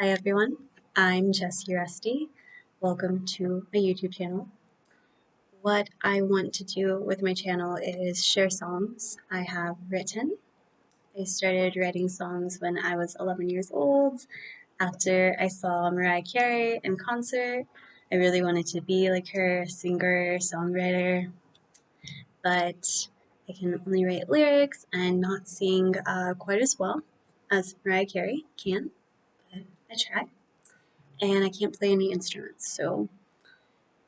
Hi everyone, I'm Jessie Rusty. Welcome to my YouTube channel. What I want to do with my channel is share songs I have written. I started writing songs when I was 11 years old. After I saw Mariah Carey in concert, I really wanted to be like her, singer, songwriter, but I can only write lyrics and not sing uh, quite as well as Mariah Carey can. I try. And I can't play any instruments, so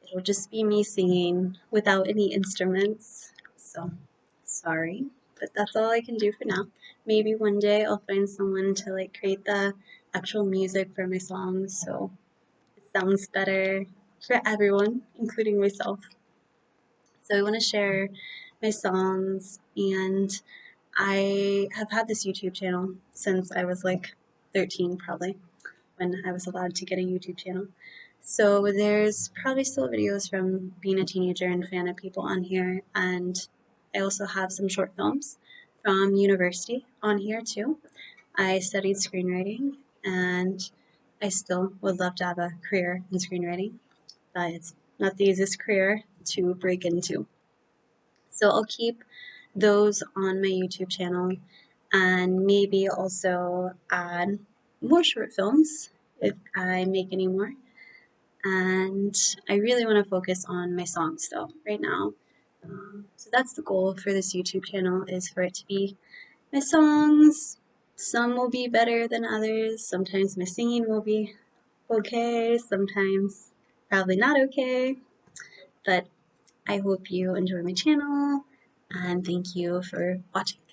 it'll just be me singing without any instruments. So, sorry, but that's all I can do for now. Maybe one day I'll find someone to like create the actual music for my songs so it sounds better for everyone, including myself. So I want to share my songs and I have had this YouTube channel since I was like 13 probably when I was allowed to get a YouTube channel. So there's probably still videos from being a teenager and fan of people on here, and I also have some short films from university on here too. I studied screenwriting, and I still would love to have a career in screenwriting, but it's not the easiest career to break into. So I'll keep those on my YouTube channel and maybe also add more short films if I make any more. And I really want to focus on my songs though right now. Um, so that's the goal for this YouTube channel is for it to be my songs. Some will be better than others. Sometimes my singing will be okay. Sometimes probably not okay. But I hope you enjoy my channel and thank you for watching.